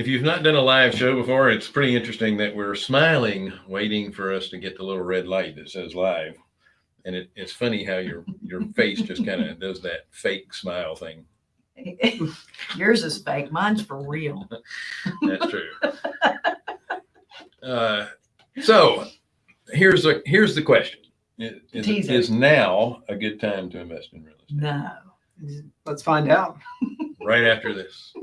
If you've not done a live show before, it's pretty interesting that we're smiling, waiting for us to get the little red light that says live. And it, it's funny how your your face just kind of does that fake smile thing. Yours is fake. Mine's for real. That's true. Uh, so here's a here's the question: Is, is, is now a good time to invest in real estate? No. Let's find out. Right after this.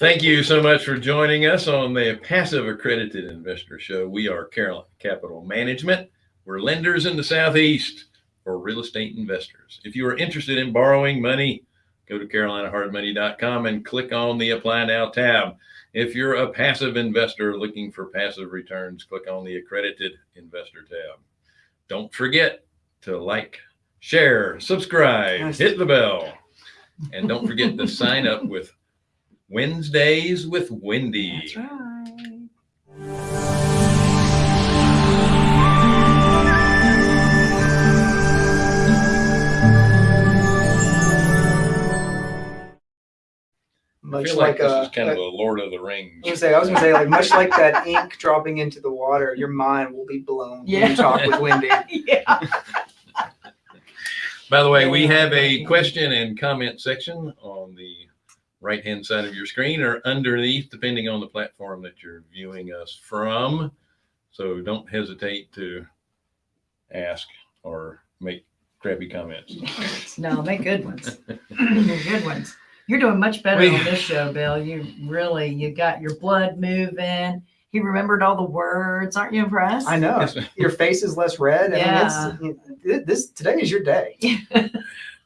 Thank you so much for joining us on the Passive Accredited Investor Show. We are Carolina Capital Management. We're lenders in the Southeast for real estate investors. If you are interested in borrowing money, go to carolinahardmoney.com and click on the Apply Now tab. If you're a passive investor looking for passive returns, click on the Accredited Investor tab. Don't forget to like, share, subscribe, hit the bell, and don't forget to sign up with Wednesdays with Wendy. That's right. I Much feel like, like, this uh, is kind of uh, a Lord of the Rings. I was gonna say, I was gonna say, like much like that ink dropping into the water, your mind will be blown when you talk with Wendy. yeah. By the way, we have a question and comment section on the right-hand side of your screen or underneath, depending on the platform that you're viewing us from. So don't hesitate to ask or make crappy comments. No, make good ones. They're good ones. You're doing much better We- on this show, Bill. You really, you got your blood moving. He remembered all the words. Aren't you impressed? I know your face is less red. I mean, it's, this today is your day.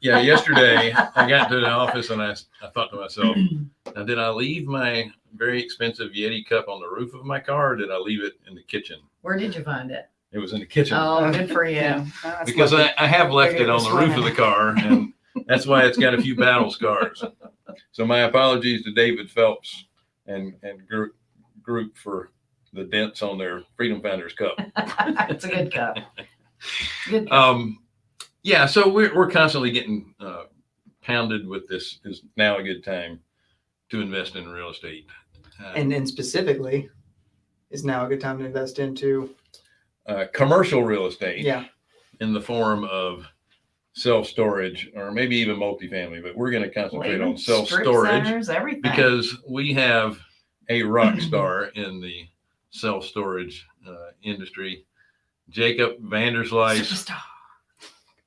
Yeah, yesterday I got to the office and I, I thought to myself, now did I leave my very expensive Yeti cup on the roof of my car or did I leave it in the kitchen? Where did you find it? It was in the kitchen. Oh, good for you. Because. I, I have left it it on the roof of the car and that's why it's got a few battle scars. So my apologies to David Phelps and, and group, group for the dents on their Freedom Founders Cup. it's a good cup. Good. Cup. Um, yeah, so we're, we're constantly getting uh, pounded with this is now a good time to invest in real estate. Uh, and then specifically, is now a good time to invest into? uh, commercial real estate Yeah, in the form of self-storage or maybe even multifamily, but we're going to concentrate on Even self-storage. centers, because we have a rock star in the self storage uh, industry, Jacob Vanderslice. Superstar.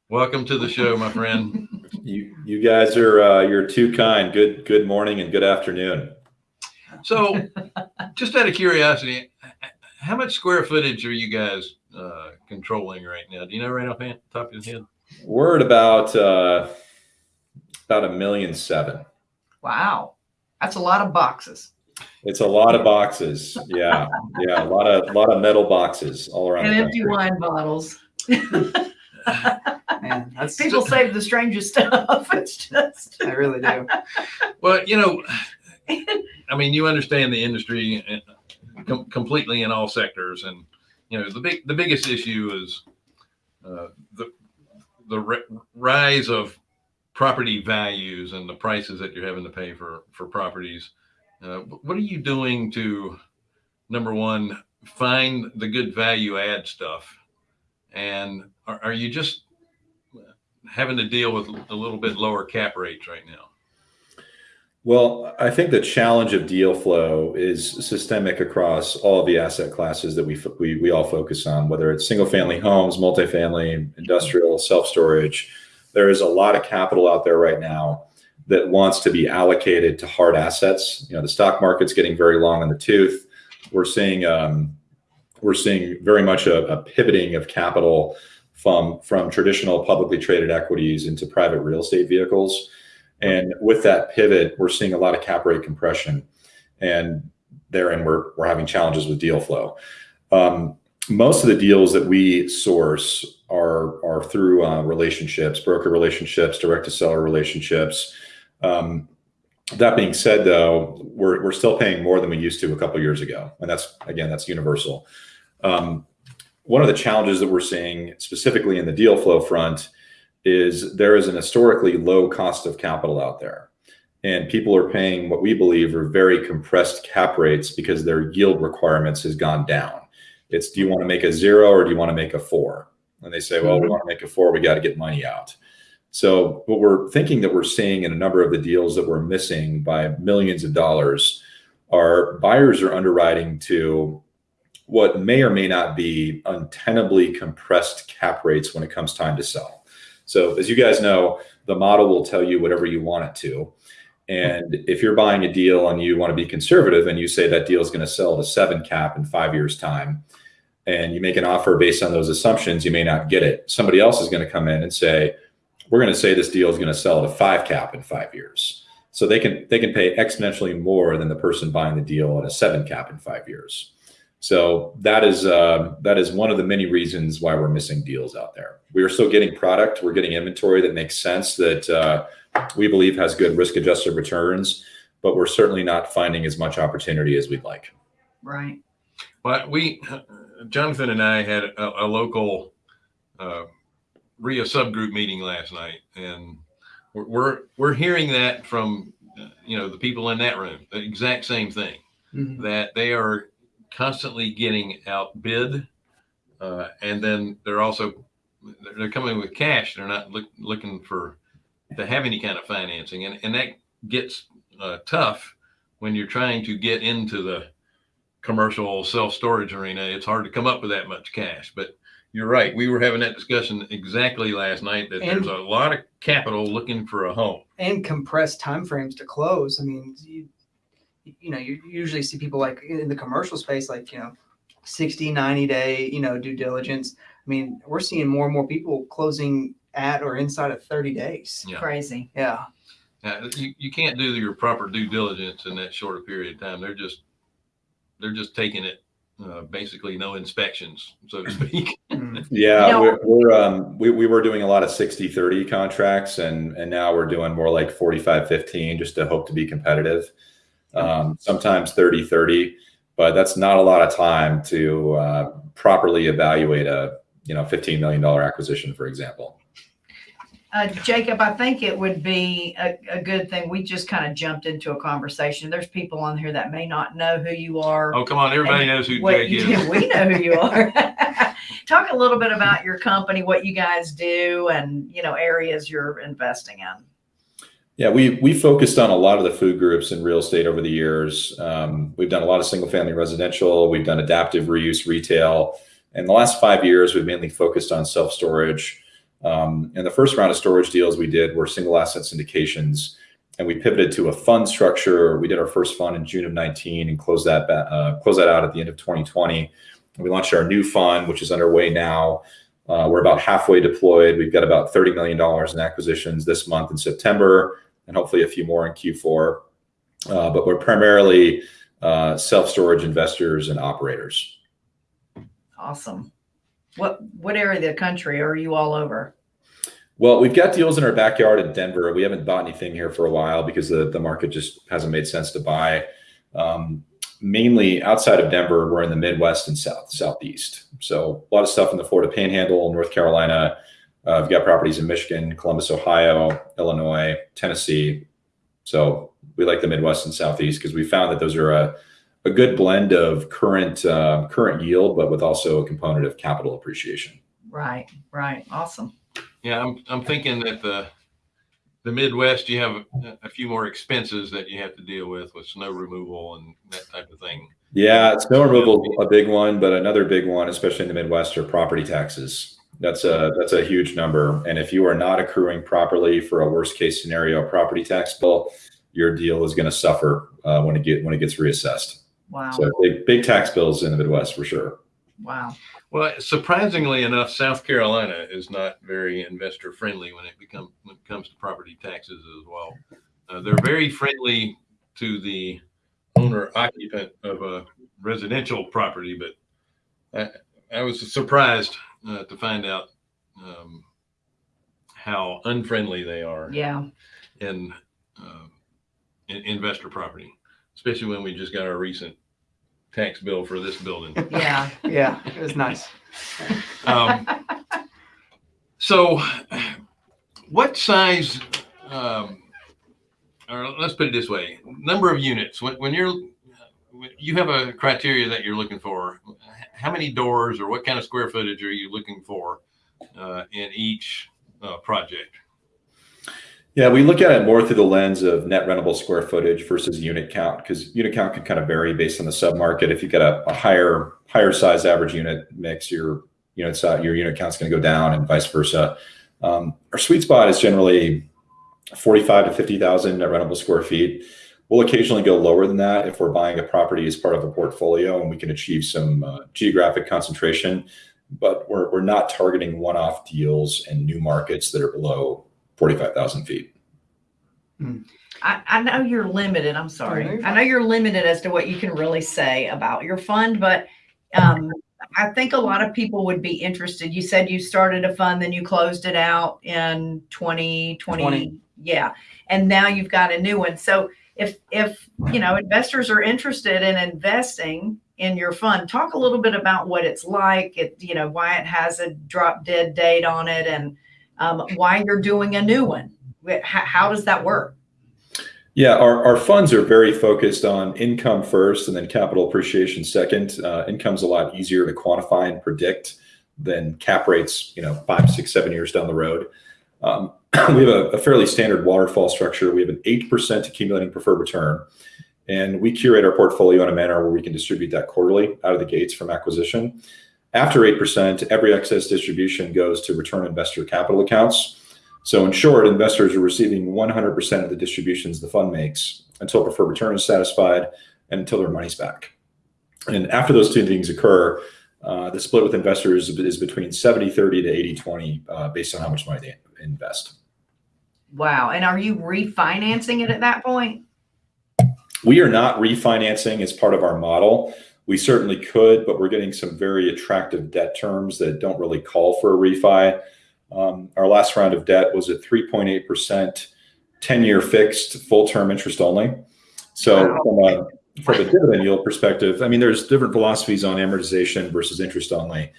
Welcome to the show, my friend. You you guys are uh, you're too kind. Good good morning and good afternoon. So, just out of curiosity, how much square footage are you guys uh, controlling right now? Do you know right off the top of your head? We're at about uh, about a million seven. Wow. That's a lot of boxes. It's a lot of boxes. Yeah, yeah, a lot of a lot of metal boxes all around. And the empty country. wine bottles. man, that's People save the strangest stuff. It's just. I really do. Well, you know, I mean, you understand the industry uh, com- completely in all sectors, and you know the big the biggest issue is uh, the the rise of property values and the prices that you're having to pay for for properties. Uh, what are you doing to number one find the good value add stuff, and are, are you just having to deal with a little bit lower cap rates right now? Well, I think the challenge of deal flow is systemic across all the asset classes that we we, we all focus on, whether it's single family homes, multifamily, industrial, self storage. There is a lot of capital out there right now that wants to be allocated to hard assets. You know, the stock market's getting very long in the tooth. We're seeing um, we're seeing very much a, a pivoting of capital from from traditional publicly traded equities into private real estate vehicles. And with that pivot, we're seeing a lot of cap rate compression, and therein we're we're having challenges with deal flow. Um, most of the deals that we source are are through uh, relationships, broker relationships, direct to seller relationships. Um, that being said, though, we're we're still paying more than we used to a couple years ago, and that's again that's universal. Um, one of the challenges that we're seeing specifically in the deal flow front is there is an historically low cost of capital out there. And people are paying what we believe are very compressed cap rates because their yield requirements has gone down. It's do you want to make a zero or do you want to make a four? And they say, well, we mm-hmm. want to make a four, we got to get money out. So what we're thinking that we're seeing in a number of the deals that we're missing by millions of dollars are buyers are underwriting to what may or may not be untenably compressed cap rates when it comes time to sell. So as you guys know, the model will tell you whatever you want it to. And if you're buying a deal and you want to be conservative and you say that deal is going to sell at a seven cap in five years time, and you make an offer based on those assumptions, you may not get it. Somebody else is going to come in and say, we're going to say this deal is going to sell at a five cap in five years. So they can they can pay exponentially more than the person buying the deal at a seven cap in five years. So that is uh, that is one of the many reasons why we're missing deals out there. We are still getting product, we're getting inventory that makes sense that uh, we believe has good risk adjusted returns, but we're certainly not finding as much opportunity as we'd like. Right. Well, we, Jonathan and I had a, a local uh, RIA subgroup meeting last night, and we're, we're we're hearing that from uh, you know the people in that room, the exact same thing, Mhm. that they are constantly getting outbid, uh, and then they're also they're coming with cash. They're not look, looking for to have any kind of financing, and and that gets uh, tough when you're trying to get into the commercial self storage arena. It's hard to come up with that much cash, but you're right. We were having that discussion exactly last night that And- there's a lot of capital looking for a home. and compressed timeframes to close. I mean, you, you know, you usually see people like in the commercial space, like, you know, 60, 90 day, you know, due diligence. I mean, we're seeing more and more people closing at or inside of 30 days. Yeah. Crazy. Yeah. Uh, you, you can't do your proper due diligence in that short a period of time. They're just they're just taking it uh, basically no inspections, so to speak. Mm. Yeah, You we're, we're um, we, we were doing a lot of 60 30 contracts and and now we're doing more like 45 15 just to hope to be competitive. Um, sometimes 30 30, but that's not a lot of time to uh, properly evaluate a you know 15 million dollar acquisition, for example. Uh, Jacob, I think it would be a, a good thing. We just kind of jumped into a conversation. There's people on here that may not know who you are. oh, come on, everybody knows who what Jake is. do. We know who you are. Talk a little bit about your company, what you guys do, and you know areas you're investing in. Yeah, we we focused on a lot of the food groups in real estate over the years. Um, we've done a lot of single family residential. We've done adaptive reuse retail. In the last five years, we've mainly focused on self storage. Um, and the first round of storage deals we did were single asset syndications, and we pivoted to a fund structure. We did our first fund in June of 19 and closed that uh, closed that out at the end of 2020. And we launched our new fund, which is underway now. Uh, we're about halfway deployed. We've got about $30 million in acquisitions this month in September and hopefully a few more in Q4. Uh, but we're primarily uh, self storage investors and operators. Awesome. What what area of the country are you all over? Well, we've got deals in our backyard in Denver. We haven't bought anything here for a while because the, the market just hasn't made sense to buy. Um, mainly outside of Denver, we're in the Midwest and South, Southeast. So a lot of stuff in the Florida Panhandle, North Carolina. Uh, we've got properties in Michigan, Columbus, Ohio, Illinois, Tennessee. So we like the Midwest and Southeast because we found that those are a, a good blend of current uh, current yield, but with also a component of capital appreciation. Right, right. Awesome. Yeah, I'm I'm thinking that the the Midwest you have a, a few more expenses that you have to deal with with snow removal and that type of thing. Yeah, snow removal is a big one, but another big one, especially in the Midwest, are property taxes. That's a that's a huge number, and if you are not accruing properly for a worst case scenario property tax bill, your deal is going to suffer uh, when it get when it gets reassessed. Wow. So big big tax bills in the Midwest for sure. wow. Well, surprisingly enough, South Carolina is not very investor friendly when it become when it comes to property taxes as well. Uh, they're very friendly to the owner occupant of a residential property, but I, I was surprised uh, to find out um, how unfriendly they are. Yeah. And uh, in, investor property, especially when we just got our recent tax bill for this building. Yeah. Yeah, it was nice. Um, so, what size, um, or let's put it this way: number of units. When, when you're, when you have a criteria that you're looking for. How many doors or what kind of square footage are you looking for uh, in each uh, project? Yeah, we look at it more through the lens of net rentable square footage versus unit count because unit count can kind of vary based on the submarket. If you've got a, a higher higher size average unit mix, your unit size, your unit count's going to go down, and vice versa. Um, our sweet spot is generally forty-five to fifty thousand net rentable square feet. We'll occasionally go lower than that if we're buying a property as part of a portfolio and we can achieve some uh, geographic concentration. But we're we're not targeting one-off deals and new markets that are below 45,000 feet. I, I know you're limited. I'm sorry. I know you're limited as to what you can really say about your fund, but um, I think a lot of people would be interested. You said you started a fund, then you closed it out in 2020. 20. Yeah. And now you've got a new one. So if, if, you know, investors are interested in investing in your fund, talk a little bit about what it's like, it, you know, why it has a drop dead date on it and um, why you're doing a new one. How, how does that work? Yeah, our, our funds are very focused on income first and then capital appreciation second. Uh, income's a lot easier to quantify and predict than cap rates, you know, five, six, seven years down the road. Um, we have a, a fairly standard waterfall structure. We have an 8% accumulating preferred return. And we curate our portfolio in a manner where we can distribute that quarterly out of the gates from acquisition. After 8%, every excess distribution goes to return investor capital accounts. So in short, investors are receiving 100% of the distributions the fund makes until preferred return is satisfied and until their money's back. And after those two things occur, uh, the split with investors is between 70 30 to 80 20 uh, based on how much money they invest. Wow. And are you refinancing it at that point? We are not refinancing as part of our model. We certainly could, but we're getting some very attractive debt terms that don't really call for a refi. Um, our last round of debt was at 3.8%, 10 year fixed, full term interest only. So, Wow. from a from a dividend yield perspective, I mean, there's different philosophies on amortization versus interest only.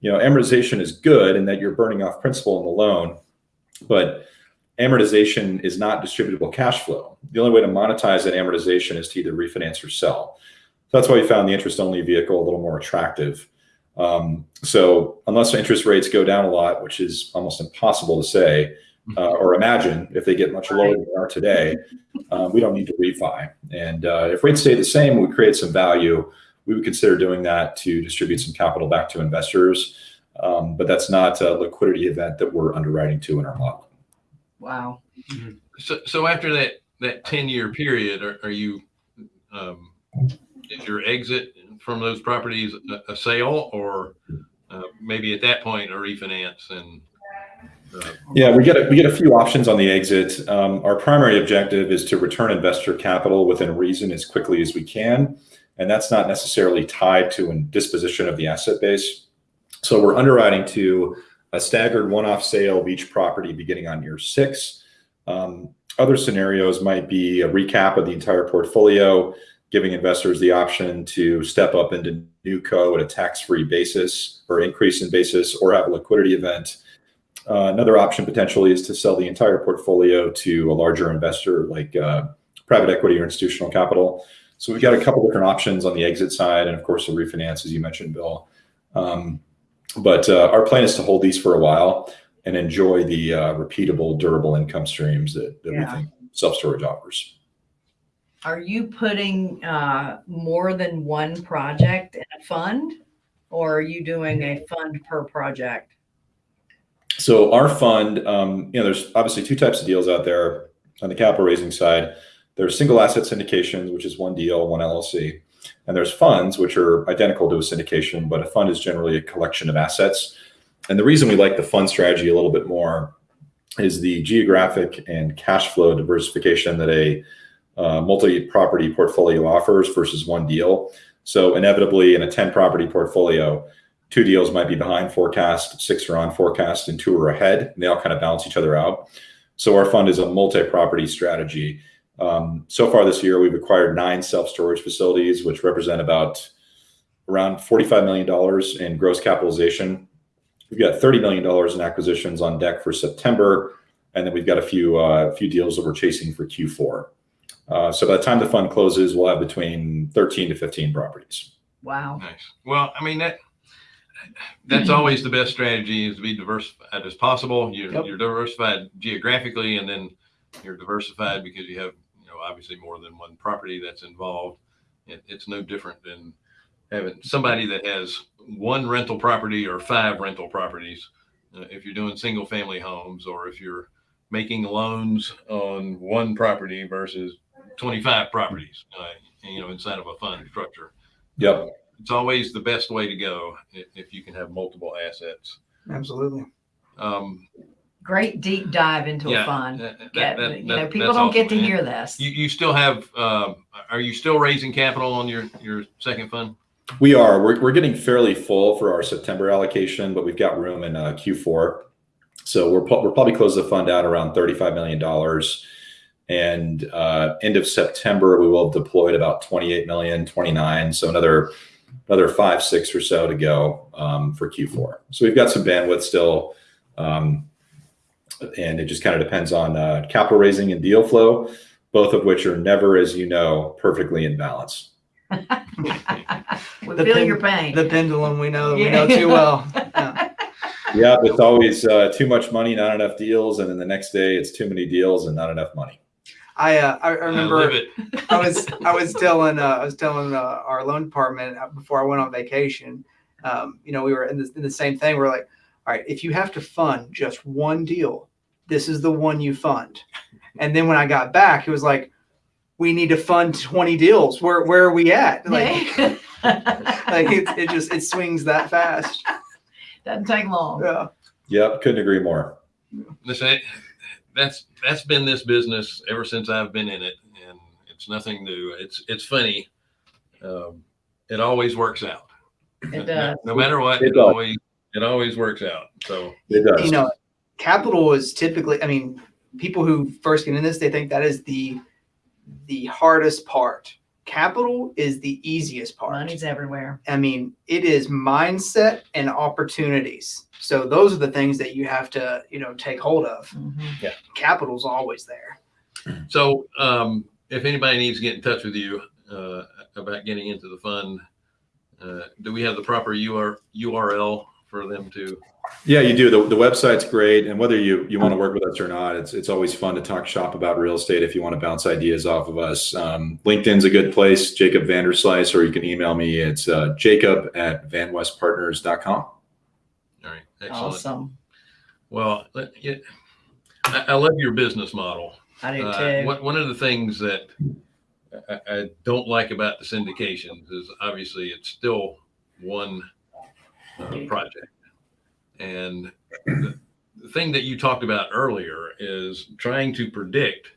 You know, amortization is good in that you're burning off principal in the loan, but amortization is not distributable cash flow. The only way to monetize that amortization is to either refinance or sell. So that's why we found the interest only vehicle a little more attractive. Um, so unless interest rates go down a lot, which is almost impossible to say uh, or imagine if they get much lower than they are today, uh, we don't need to refi. And uh, if rates stay the same, we create some value. We would consider doing that to distribute some capital back to investors. Um, but that's not a liquidity event that we're underwriting to in our model. Wow. So, so after that, that 10 year period, are, are you, um, is your exit from those properties a, a sale or uh, maybe at that point a refinance and uh, Yeah, we get a, we get a few options on the exit. Um, our primary objective is to return investor capital within reason as quickly as we can, and that's not necessarily tied to a disposition of the asset base. So we're underwriting to a staggered one-off sale of each property beginning on year six. Um, other scenarios might be a recap of the entire portfolio, giving investors the option to step up into new co at a tax-free basis or increase in basis or have a liquidity event. Uh, another option potentially is to sell the entire portfolio to a larger investor like uh, private equity or institutional capital. So we've got a couple different options on the exit side, and of course, a refinance, as you mentioned, Bill. Um, but uh, our plan is to hold these for a while and enjoy the uh, repeatable, durable income streams that, that we think self storage offers. Are you putting uh, more than one project in a fund? Or are you doing a fund per project? So our fund, um, you know, there's obviously two types of deals out there on the capital raising side. There's single asset syndications, which is one deal, one LLC, and there's funds, which are identical to a syndication, but a fund is generally a collection of assets. And the reason we like the fund strategy a little bit more is the geographic and cash flow diversification that a uh, multi-property portfolio offers versus one deal. So inevitably, in a 10 property portfolio, two deals might be behind forecast, six are on forecast, and two are ahead. And they all kind of balance each other out. So our fund is a multi-property strategy, so far this year, we've acquired nine self-storage facilities, which represent about around $45 million in gross capitalization. We've got $30 million in acquisitions on deck for September, and then we've got a few uh, few deals that we're chasing for Q4. Uh, so by the time the fund closes, we'll have between 13 to 15 properties. Wow. Nice. Well, I mean, that, that's always the best strategy is to be diversified as possible. You're, Yep. you're diversified geographically and then you're diversified because you have, you know, obviously more than one property that's involved. It, it's no different than having somebody that has one rental property or five rental properties. Uh, if you're doing single family homes or if you're making loans on one property versus 25 properties, uh, you know, inside of a fund structure Yep. it's always the best way to go if, if you can have multiple assets. Absolutely. Um, Great deep dive into yeah, a fund. that- that- Get, that- you know, people don't get to awesome. hear this. You, you still have, um, are you still raising capital on your, your second fund? We are. We're, we're getting fairly full for our September allocation, but we've got room in uh, Q4. So we're, pro- we're probably close the fund out around $35 million. And uh, end of September, we will have deployed about 28 million, 29. So another another five, six or so to go um, for Q4. So we've got some bandwidth still. Um, and it just kind of depends on uh, capital raising and deal flow, both of which are never, as you know, perfectly in balance. We The feel pen- your pain. The pendulum we know we know too well. Yeah. Yeah, it's always uh, too much money, not enough deals, and then the next day it's too many deals and not enough money. I uh, I I remember live it. I was I was telling uh, I was telling uh, our loan department uh, before I went on vacation. Um, you know, we were in the, in the same thing. We're like, all right, if you have to fund just one deal, this is the one you fund. And then when I got back, it was like, we need to fund twenty deals. Where where are we at? Like, like it, it just it swings that fast. Doesn't take long. Yeah. Yep, couldn't agree more. Listen, that's, that's been this business ever since I've been in it and it's nothing new. It's, it's funny. Um, it always works out. It No- does. No matter what, It it always, it always works out. So. It does. you know, capital is typically, I mean, people who first get in this, they think that is the the hardest part. Capital is the easiest part. Money's everywhere. I mean, it is mindset and opportunities. So those are the things that you have to, you know, take hold of. Mhm. Capital's always there. So, um, if anybody needs to get in touch with you, uh, about getting into the fund, uh, do we have the proper UR, URL for them to? Yeah, you do. The, the website's great, and whether you you want to work with us or not, it's it's always fun to talk shop about real estate. If you want to bounce ideas off of us, um, LinkedIn's a good place. Jacob Vanderslice, or you can email me. It's uh, Jacob at vanwestpartners.com. All right, excellent. Awesome. Well, let- it, I, I love your business model. I do Uh, too. one, one of the things that I, I don't like about the syndications is obviously it's still one uh, project. And the, the thing that you talked about earlier is trying to predict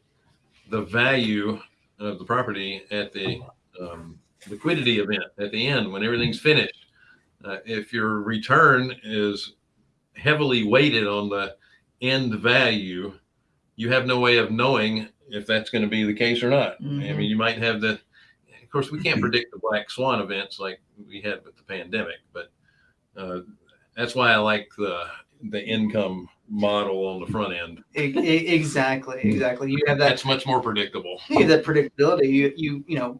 the value of the property at the um, liquidity event at the end when everything's finished. Uh, if your return is heavily weighted on the end value, you have no way of knowing if that's going to be the case or not. I Mhm. mean, you might have the, of course, we can't predict the black swan events like we had with the pandemic, but uh, that's why I like the the income model on the front end. Exactly, exactly. You have that That's much more predictable. you have that predictability. You you you know,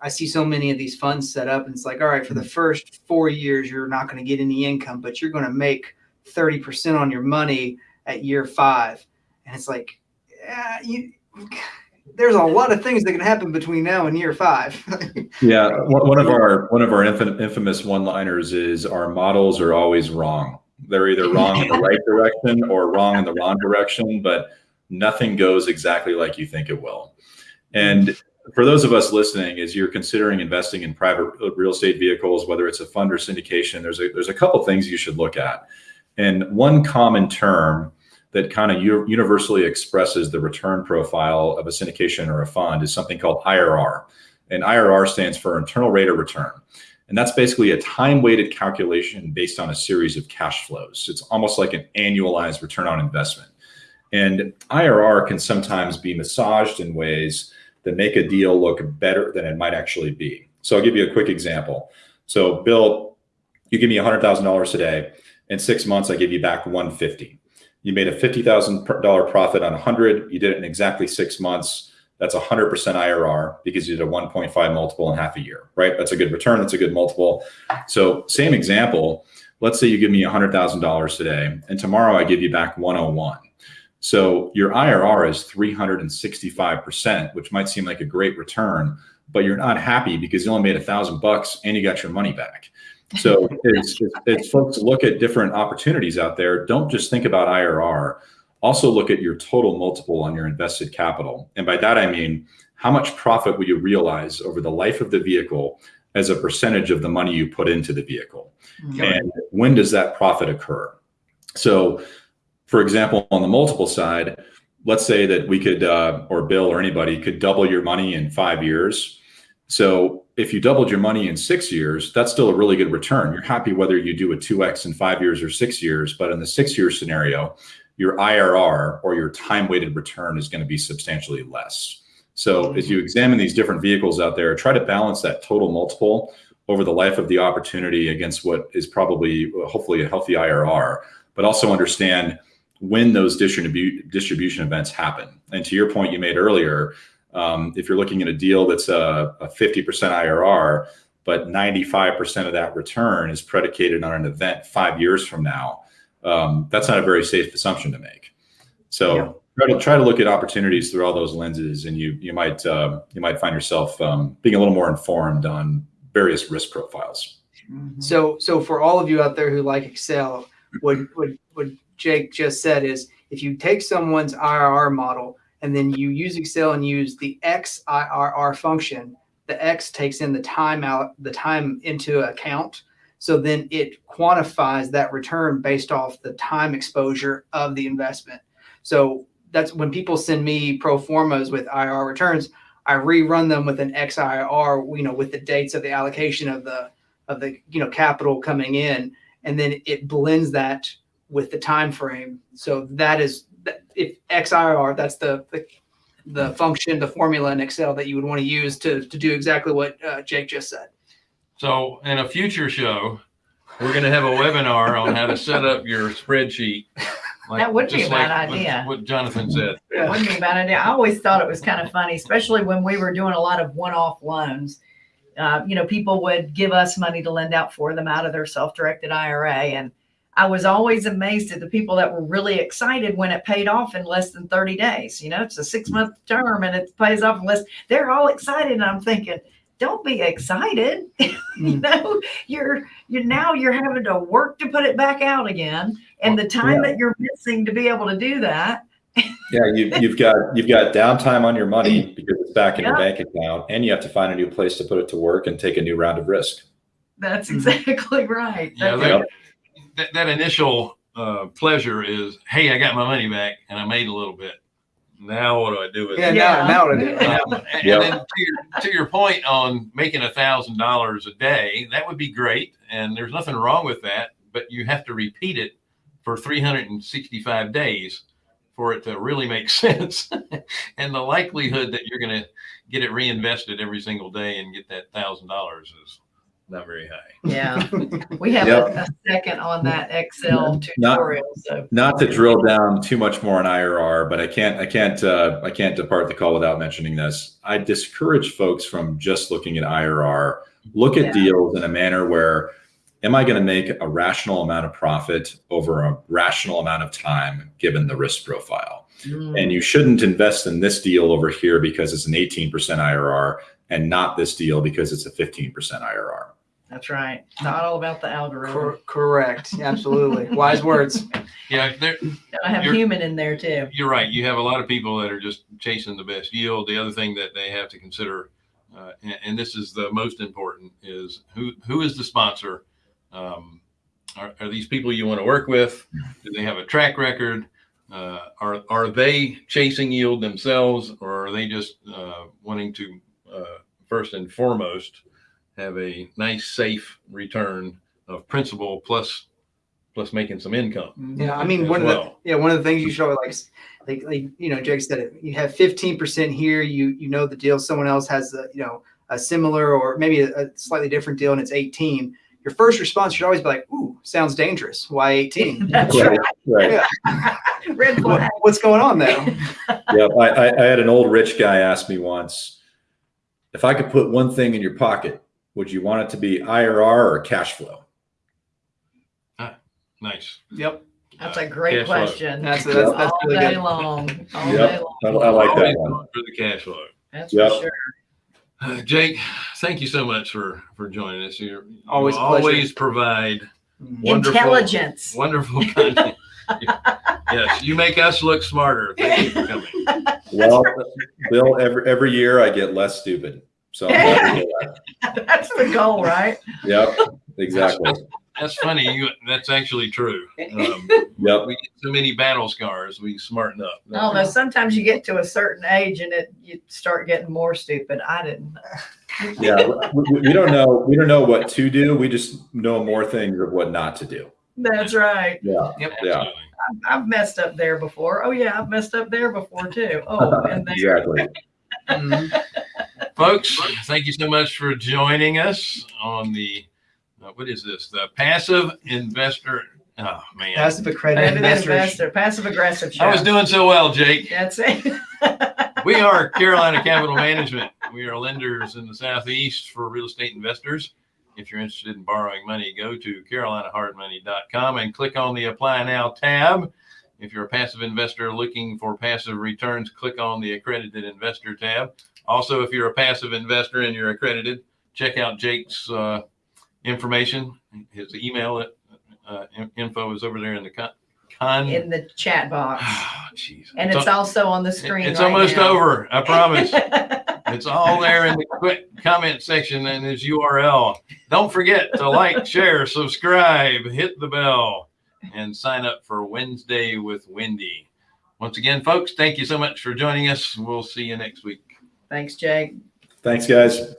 I see so many of these funds set up, and it's like, all right, for the first four years, you're not going to get any income, but you're going to make thirty percent on your money at year five, and it's like, yeah, you. There's a lot of things that can happen between now and year five. Yeah, one of our one of our infamous one-liners is our models are always wrong. They're either wrong in the right direction or wrong in the wrong direction, but nothing goes exactly like you think it will. And for those of us listening, as you're considering investing in private real estate vehicles, whether it's a fund or syndication, there's a there's a couple things you should look at. And one common term that kind of universally expresses the return profile of a syndication or a fund is something called IRR. And IRR stands for internal rate of return. And that's basically a time weighted calculation based on a series of cash flows. It's almost like an annualized return on investment. And IRR can sometimes be massaged in ways that make a deal look better than it might actually be. So I'll give you a quick example. So Bill, you give me $100,000 today. In six months, I give you back 150. You made a $50,000 profit on 100. You did it in exactly six months. That's 100% IRR because you did a 1.5 multiple in half a year, right? That's a good return. That's a good multiple. So same example. Let's say you give me $100,000 today and tomorrow I give you back 101. So your IRR is 365%, which might seem like a great return, but you're not happy because you only made a thousand bucks and you got your money back. So it's, it's folks look at different opportunities out there. Don't just think about IRR. Also look at your total multiple on your invested capital. And by that, I mean, how much profit will you realize over the life of the vehicle as a percentage of the money you put into the vehicle? And when does that profit occur? So for example, on the multiple side, let's say that we could, uh, or Bill or anybody could double your money in five years. So if you doubled your money in six years, that's still a really good return. You're happy whether you do a 2x in five years or six years, but in the six year scenario, your IRR or your time weighted return is going to be substantially less. So as you examine these different vehicles out there, try to balance that total multiple over the life of the opportunity against what is probably, hopefully, a healthy IRR, but also understand when those distribu- distribution events happen. And to your point you made earlier, um, if you're looking at a deal that's a, a 50% IRR, but 95% of that return is predicated on an event five years from now, um, that's not a very safe assumption to make. So Yeah. try to try to look at opportunities through all those lenses, and you you might uh, you might find yourself um, being a little more informed on various risk profiles. Mhm. So, so for all of you out there who like Excel, what what what Jake just said is, if you take someone's IRR model and then you use Excel and use the XIRR function, the X takes in the time out, the time into account. So then it quantifies that return based off the time exposure of the investment. So that's when people send me pro formas with IR returns, I rerun them with an XIRR, you know, with the dates of the allocation of the of the you know capital coming in, and then it blends that with the time frame. So that is if XIRR, that's the the, the function, the formula in Excel that you would want to use to to do exactly what uh, Jake just said. So in a future show, we're going to have a webinar on how to set up your spreadsheet. like- That would be a bad like what- idea. What Jonathan said. It wouldn't be a bad idea. I always thought it was kind of funny, especially when we were doing a lot of one-off loans. Uh, you know, people would give us money to lend out for them out of their self-directed IRA. And I was always amazed at the people that were really excited when it paid off in less than 30 days. You know, it's a six-month term and it pays off in less. They're all excited. And I'm thinking, don't be excited. you mm. know, you're you're now you're having to work to put it back out again. And the time that you're missing to be able to do that Yeah, you, you've got you've got downtime on your money because it's back in your bank account, and you have to find a new place to put it to work and take a new round of risk. That's exactly right. Yeah, That's that, that, that initial uh, pleasure is, hey, I got my money back and I made a little bit. Now what do I do with Yeah, it? Yeah. now now what I do. Yeah. Um, and, Yeah. and then to your, to your point on making a thousand dollars a day, that would be great. And there's nothing wrong with that, but you have to repeat it for 365 days for it to really make sense. and the likelihood that you're going to get it reinvested every single day and get that thousand dollars is not very high. Yeah, we have Yep. a, a second on that Excel Not- tutorial. So Not to drill down too much more on IRR, but I can't I can't uh, I can't depart the call without mentioning this. I discourage folks from just looking at IRR. Look at Yeah. deals in a manner where am I going to make a rational amount of profit over a rational amount of time given the risk profile? mm, And you shouldn't invest in this deal over here because it's an 18% IRR and not this deal because it's a 15% IRR. That's right. Not all about the algorithm. Cor- correct. Absolutely. Wise words. Yeah, there, I have human in there too. You're right. You have a lot of people that are just chasing the best yield. The other thing that they have to consider, uh, and, and this is the most important, is who who is the sponsor? Um, are, are these people you want to work with? Do they have a track record? Uh, are are they chasing yield themselves, or are they just uh, wanting to uh, first and foremost have a nice, safe return of principal plus plus making some income. Mm-hmm. Yeah, I mean, as one of the yeah one of the things you should always like, like, like you know, Jake said it. You have fifteen percent here. You you know the deal. Someone else has a you know a similar or maybe a, a slightly different deal, and it's eighteen. Your first response should always be like, "Ooh, sounds dangerous. Why 18? That's Right, right. right. Red flag. what's going on there?" Yep. I, I, I had an old rich guy ask me once, if I could put one thing in your pocket, would you want it to be IRR or cash flow? Nice. yep, That's a great Cash flow. question. that's that's, that's all really day good. long. All Yep. day I, long. I like Always that one. For the cash flow. That's Yep. for sure. Uh, Jake, thank you so much for for joining us. You're, Always a pleasure. always provide Mhm. wonderful, Intelligence. wonderful content. yes, you make us look smarter. Thank you for coming. Well, Bill, every, every year I get less stupid. So I'm glad to hear that. That's the goal, right? Yep, exactly. That's funny. You, that's actually true. Um, Yep. we get so many battle scars. We smarten up. Although sometimes you get to a certain age and it you start getting more stupid. I didn't. Yeah. We, we- we don't know. We don't know what to do. We just know more things of what not to do. That's right. Yeah. Yep. Yeah. I've messed up there before. Oh yeah, I've messed up there before too. Oh, and there. Exactly. Mhm. Folks, thank you so much for joining us on the uh, what is this? The passive investor. Oh man, Passive accredited Passive investor, passive aggressive show. I was doing so well, Jake. That's it. We are Carolina Capital Management. We are lenders in the Southeast for real estate investors. If you're interested in borrowing money, go to carolinahardmoney.com and click on the Apply Now tab. If you're a passive investor looking for passive returns, click on the Accredited Investor tab. Also, if you're a passive investor and you're accredited, check out Jake's uh, information. His email uh, info is over there in the con. con- In the chat box. Jeez. And It's it's al- also on the screen. it's right almost now. over. I promise. It's all there in the quick comment section and his URL. Don't forget to like, share, subscribe, hit the bell, and sign up for Wednesday with Wendy. Once again, folks, thank you so much for joining us. We'll see you next week. Thanks, Jake. Thanks, guys.